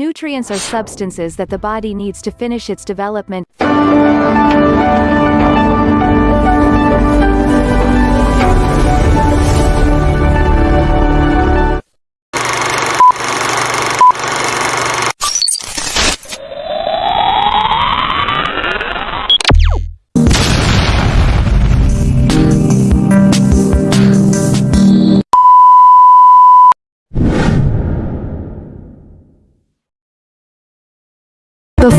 Nutrients are substances that the body needs to finish its development.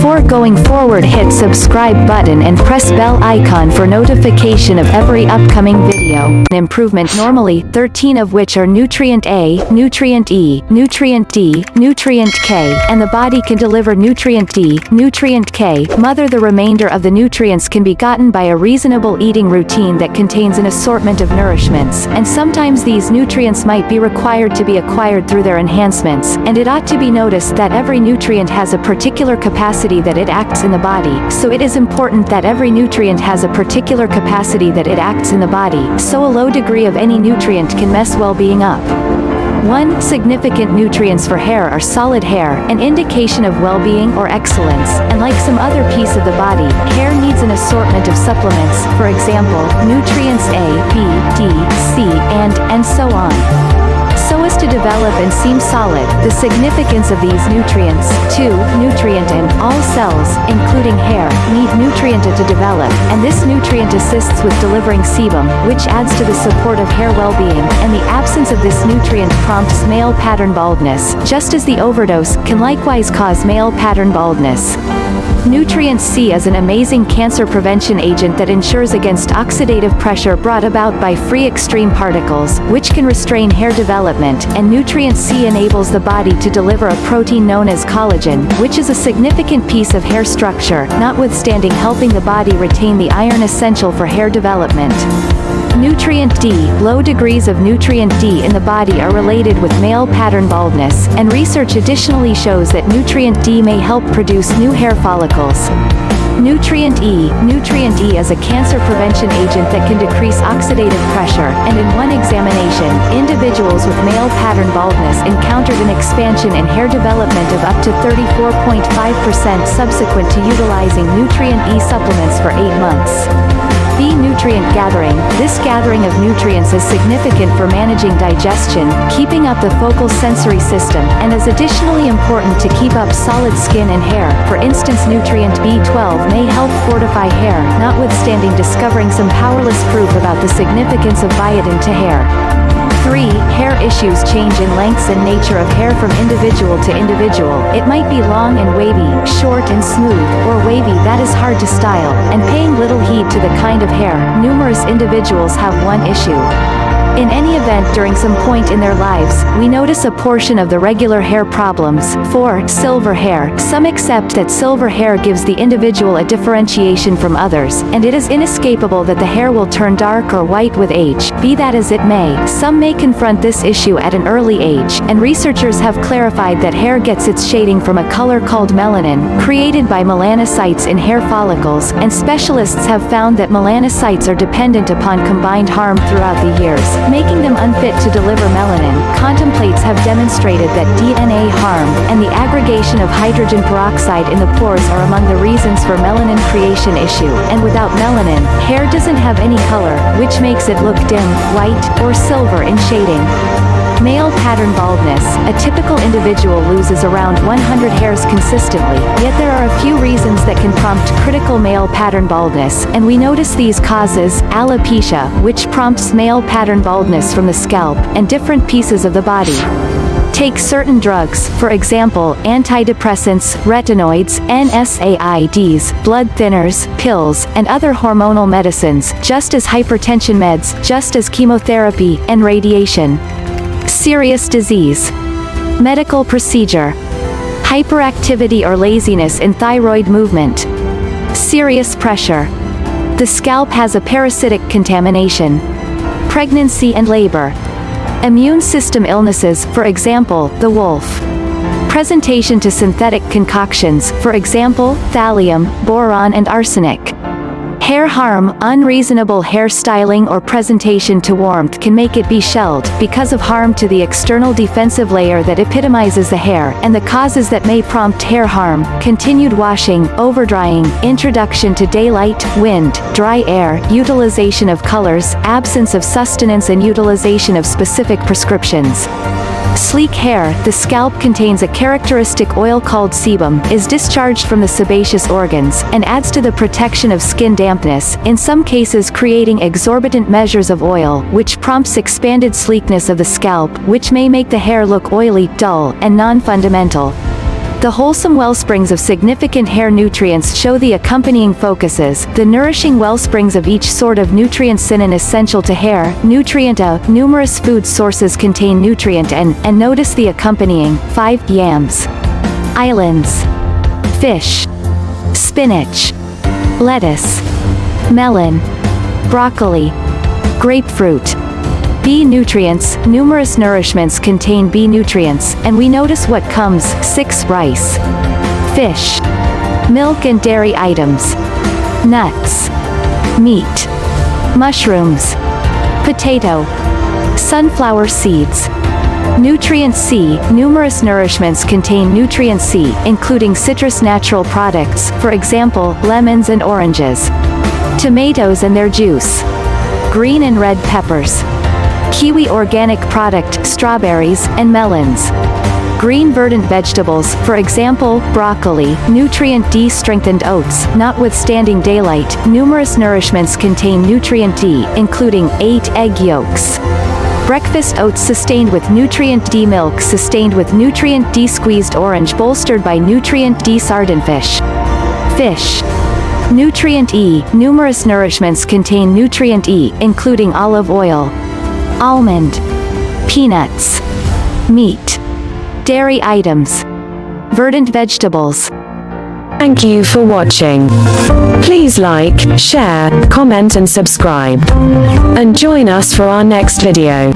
Before going forward hit subscribe button and press bell icon for notification of every upcoming video. Improvement normally 13 of which are nutrient A, nutrient E, nutrient D, nutrient K, and the body can deliver nutrient D, nutrient K, mother the remainder of the nutrients can be gotten by a reasonable eating routine that contains an assortment of nourishments, and sometimes these nutrients might be required to be acquired through their enhancements, and it ought to be noticed that every nutrient has a particular capacity that it acts in the body, so it is important that every nutrient has a particular capacity that it acts in the body, so a low degree of any nutrient can mess well-being up. 1. Significant nutrients for hair are solid hair, an indication of well-being or excellence, and like some other piece of the body, hair needs an assortment of supplements, for example, nutrients A, B, D, C, and, and so on develop and seem solid, the significance of these nutrients, 2. Nutrient and, all cells, including hair, need nutrient to develop, and this nutrient assists with delivering sebum, which adds to the support of hair well-being, and the absence of this nutrient prompts male pattern baldness, just as the overdose can likewise cause male pattern baldness. Nutrient C is an amazing cancer prevention agent that ensures against oxidative pressure brought about by free extreme particles, which can restrain hair development, and nutrient C enables the body to deliver a protein known as collagen, which is a significant piece of hair structure, notwithstanding helping the body retain the iron essential for hair development. Nutrient D Low degrees of nutrient D in the body are related with male pattern baldness, and research additionally shows that nutrient D may help produce new hair follicles. Nutrient E Nutrient E is a cancer prevention agent that can decrease oxidative pressure, and in one examination, individuals with male pattern baldness encountered an expansion in hair development of up to 34.5% subsequent to utilizing Nutrient E supplements for 8 months. B. Nutrient gathering. This gathering of nutrients is significant for managing digestion, keeping up the focal sensory system, and is additionally important to keep up solid skin and hair. For instance nutrient B12 may help fortify hair, notwithstanding discovering some powerless proof about the significance of biotin to hair. 3. Hair issues change in lengths and nature of hair from individual to individual. It might be long and wavy, short and smooth, or wavy that is hard to style, and paying little heed to the kind of hair. Numerous individuals have one issue. In any event during some point in their lives, we notice a portion of the regular hair problems. 4. Silver hair. Some accept that silver hair gives the individual a differentiation from others, and it is inescapable that the hair will turn dark or white with age. Be that as it may, some may confront this issue at an early age, and researchers have clarified that hair gets its shading from a color called melanin, created by melanocytes in hair follicles, and specialists have found that melanocytes are dependent upon combined harm throughout the years making them unfit to deliver melanin. Contemplates have demonstrated that DNA harm, and the aggregation of hydrogen peroxide in the pores are among the reasons for melanin creation issue, and without melanin, hair doesn't have any color, which makes it look dim, white, or silver in shading. Male pattern baldness, a typical individual loses around 100 hairs consistently, yet there are a few reasons that can prompt critical male pattern baldness, and we notice these causes, alopecia, which prompts male pattern baldness from the scalp, and different pieces of the body. Take certain drugs, for example, antidepressants, retinoids, NSAIDs, blood thinners, pills, and other hormonal medicines, just as hypertension meds, just as chemotherapy, and radiation. Serious disease. Medical procedure. Hyperactivity or laziness in thyroid movement. Serious pressure. The scalp has a parasitic contamination. Pregnancy and labor. Immune system illnesses, for example, the wolf. Presentation to synthetic concoctions, for example, thallium, boron and arsenic. Hair harm, unreasonable hairstyling or presentation to warmth can make it be shelled, because of harm to the external defensive layer that epitomizes the hair, and the causes that may prompt hair harm, continued washing, overdrying, introduction to daylight, wind, dry air, utilization of colors, absence of sustenance and utilization of specific prescriptions. Sleek hair, the scalp contains a characteristic oil called sebum, is discharged from the sebaceous organs, and adds to the protection of skin dampness, in some cases creating exorbitant measures of oil, which prompts expanded sleekness of the scalp, which may make the hair look oily, dull, and non-fundamental. The wholesome wellsprings of significant hair nutrients show the accompanying focuses, the nourishing wellsprings of each sort of nutrient synon essential to hair, nutrient A, numerous food sources contain nutrient N, and notice the accompanying, 5, yams. Islands. Fish. Spinach. Lettuce. Melon. Broccoli. Grapefruit. B nutrients, numerous nourishments contain B nutrients, and we notice what comes, 6 rice. Fish. Milk and dairy items. Nuts. Meat. Mushrooms. Potato. Sunflower seeds. Nutrient C, numerous nourishments contain nutrient C, including citrus natural products, for example, lemons and oranges. Tomatoes and their juice. Green and red peppers. Kiwi organic product, strawberries, and melons. Green verdant vegetables, for example, broccoli, nutrient D strengthened oats, notwithstanding daylight, numerous nourishments contain nutrient D, including 8 egg yolks. Breakfast oats sustained with nutrient D milk sustained with nutrient D squeezed orange bolstered by nutrient D sardinfish. Fish. Nutrient E, numerous nourishments contain nutrient E, including olive oil, almond, peanuts, meat, dairy items, verdant vegetables. Thank you for watching. Please like, share, comment and subscribe. And join us for our next video.